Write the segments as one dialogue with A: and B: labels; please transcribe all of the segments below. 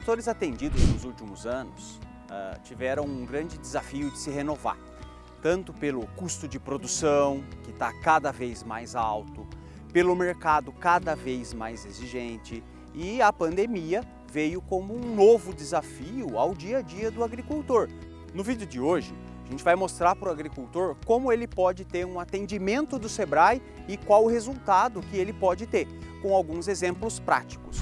A: produtores atendidos nos últimos anos uh, tiveram um grande desafio de se renovar, tanto pelo custo de produção, que está cada vez mais alto, pelo mercado cada vez mais exigente e a pandemia veio como um novo desafio ao dia a dia do agricultor. No vídeo de hoje, a gente vai mostrar para o agricultor como ele pode ter um atendimento do SEBRAE e qual o resultado que ele pode ter, com alguns exemplos práticos.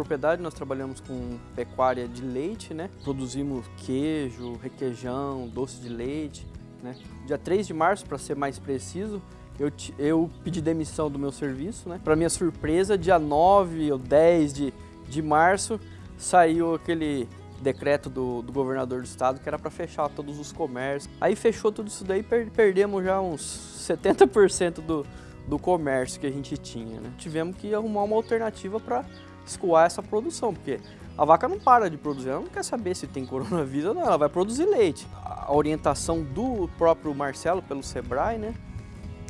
B: Propriedade nós trabalhamos com pecuária de leite, né? Produzimos queijo, requeijão, doce de leite, né? Dia 3 de março, para ser mais preciso, eu, eu pedi demissão do meu serviço, né? Para minha surpresa, dia 9 ou 10 de, de março, saiu aquele decreto do, do governador do estado que era para fechar todos os comércios. Aí fechou tudo isso daí, per, perdemos já uns 70% do, do comércio que a gente tinha, né? Tivemos que arrumar uma alternativa para escoar essa produção, porque a vaca não para de produzir, ela não quer saber se tem coronavírus ou não, ela vai produzir leite. A orientação do próprio Marcelo pelo Sebrae, né?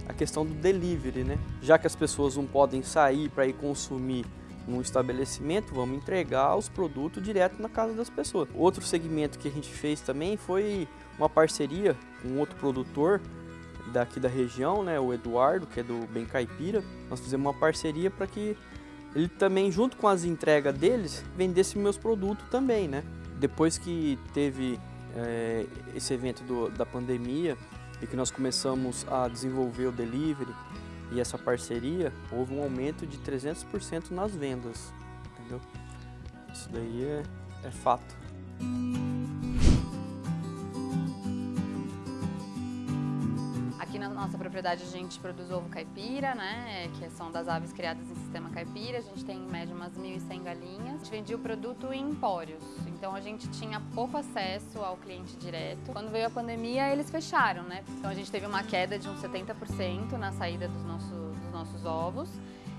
B: A questão do delivery, né? Já que as pessoas não podem sair para ir consumir num estabelecimento, vamos entregar os produtos direto na casa das pessoas. Outro segmento que a gente fez também foi uma parceria com outro produtor daqui da região, né, o Eduardo, que é do Bem Caipira. Nós fizemos uma parceria para que ele também, junto com as entregas deles, vendesse meus produtos também, né? Depois que teve é, esse evento do, da pandemia e que nós começamos a desenvolver o delivery e essa parceria, houve um aumento de 300% nas vendas, entendeu? Isso daí é, é fato.
C: Nossa propriedade a gente produz ovo caipira, né, que são das aves criadas em sistema caipira. A gente tem em média umas 1.100 galinhas. A gente vendia o produto em empórios, então a gente tinha pouco acesso ao cliente direto. Quando veio a pandemia, eles fecharam, né? Então a gente teve uma queda de uns 70% na saída dos nossos, dos nossos ovos.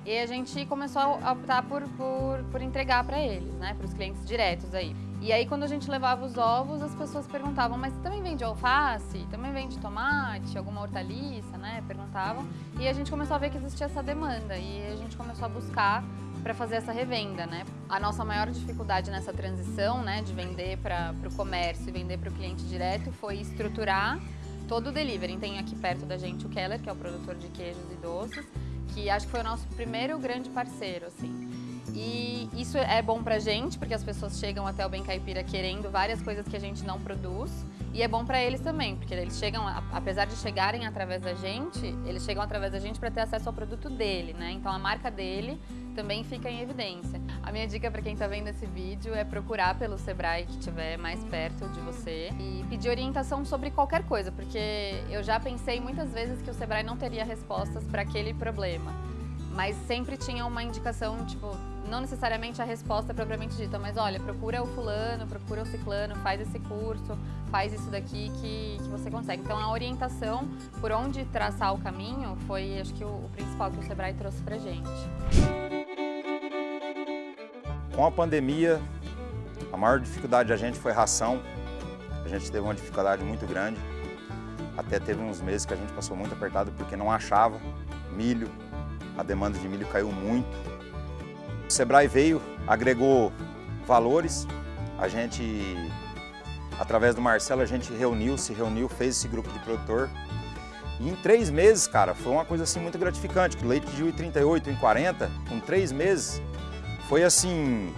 C: E a gente começou a optar por, por, por entregar para eles, né, para os clientes diretos aí. E aí quando a gente levava os ovos, as pessoas perguntavam, mas também vende alface? Também vende tomate? Alguma hortaliça, né? Perguntavam. E a gente começou a ver que existia essa demanda e a gente começou a buscar para fazer essa revenda, né? A nossa maior dificuldade nessa transição, né, de vender para o comércio e vender para o cliente direto foi estruturar todo o delivery. Tem aqui perto da gente o Keller, que é o produtor de queijos e doces, que acho que foi o nosso primeiro grande parceiro, assim. E isso é bom pra gente, porque as pessoas chegam até o Bem Caipira querendo várias coisas que a gente não produz. E é bom para eles também, porque eles chegam, apesar de chegarem através da gente, eles chegam através da gente para ter acesso ao produto dele, né? Então a marca dele também fica em evidência. A minha dica para quem está vendo esse vídeo é procurar pelo Sebrae que estiver mais perto de você e pedir orientação sobre qualquer coisa, porque eu já pensei muitas vezes que o Sebrae não teria respostas para aquele problema mas sempre tinha uma indicação, tipo, não necessariamente a resposta propriamente dita, mas olha, procura o fulano, procura o ciclano, faz esse curso, faz isso daqui que, que você consegue. Então a orientação por onde traçar o caminho foi, acho que, o, o principal que o Sebrae trouxe pra gente.
D: Com a pandemia, a maior dificuldade da gente foi ração. A gente teve uma dificuldade muito grande. Até teve uns meses que a gente passou muito apertado porque não achava milho, a demanda de milho caiu muito. O Sebrae veio, agregou valores, a gente, através do Marcelo, a gente reuniu, se reuniu, fez esse grupo de produtor. E em três meses, cara, foi uma coisa assim muito gratificante, que leite de 1,38, 1,40, com três meses, foi assim,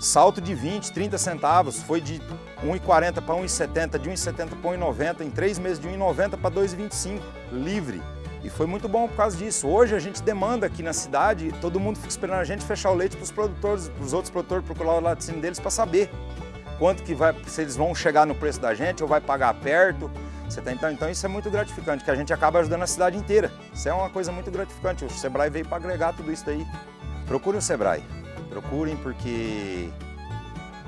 D: salto de 20, 30 centavos, foi de 1,40 para 1,70, de 1,70 para 1,90, em três meses de 1,90 para 2,25, livre. E foi muito bom por causa disso. Hoje a gente demanda aqui na cidade, todo mundo fica esperando a gente fechar o leite para os produtores, para os outros produtores procurar o laticínio deles para saber quanto que vai, se eles vão chegar no preço da gente ou vai pagar perto. Você tá, então, então isso é muito gratificante, que a gente acaba ajudando a cidade inteira. Isso é uma coisa muito gratificante. O Sebrae veio para agregar tudo isso daí. Procurem o Sebrae, procurem porque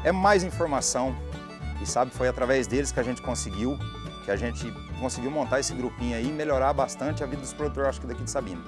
D: é mais informação e sabe, foi através deles que a gente conseguiu que a gente conseguiu montar esse grupinho aí e melhorar bastante a vida dos produtores, acho que daqui de Sabino.